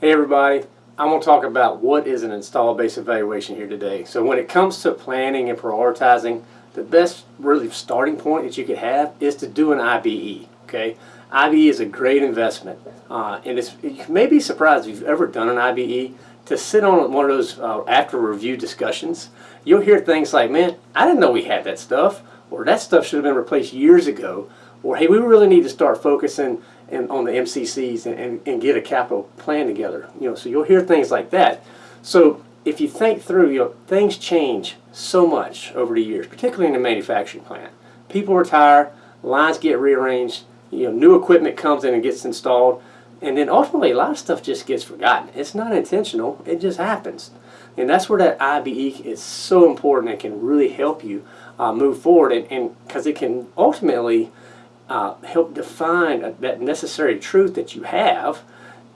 Hey everybody, I'm going to talk about what is an install base evaluation here today. So when it comes to planning and prioritizing, the best really starting point that you could have is to do an IBE. Okay, IBE is a great investment, uh, and it's, you may be surprised if you've ever done an IBE to sit on one of those uh, after review discussions. You'll hear things like, "Man, I didn't know we had that stuff," or "That stuff should have been replaced years ago," or "Hey, we really need to start focusing." And on the MCCs and, and, and, get a capital plan together. You know, so you'll hear things like that. So if you think through, you know, things change so much over the years, particularly in the manufacturing plant. People retire, lines get rearranged, you know, new equipment comes in and gets installed, and then ultimately a lot of stuff just gets forgotten. It's not intentional, it just happens. And that's where that IBE is so important and can really help you uh, move forward and because it can ultimately uh, help define that necessary truth that you have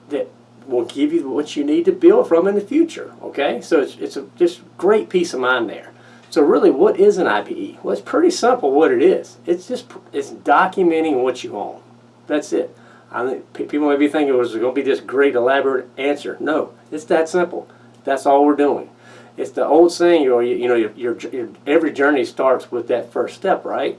that will give you what you need to build from in the future. Okay, so it's, it's a just great peace of mind there. So really, what is an IBE? Well, it's pretty simple what it is. It's just it's documenting what you own. That's it. I think people may be thinking it was going to be this great elaborate answer. No, it's that simple. That's all we're doing. It's the old saying, you know, you, you know your, your, your, every journey starts with that first step, right?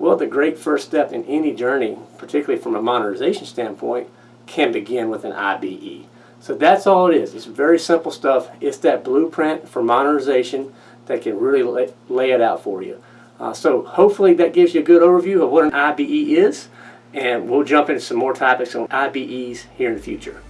Well, the great first step in any journey, particularly from a modernization standpoint, can begin with an IBE. So that's all it is. It's very simple stuff. It's that blueprint for modernization that can really lay, lay it out for you. Uh, so hopefully that gives you a good overview of what an IBE is, and we'll jump into some more topics on IBEs here in the future.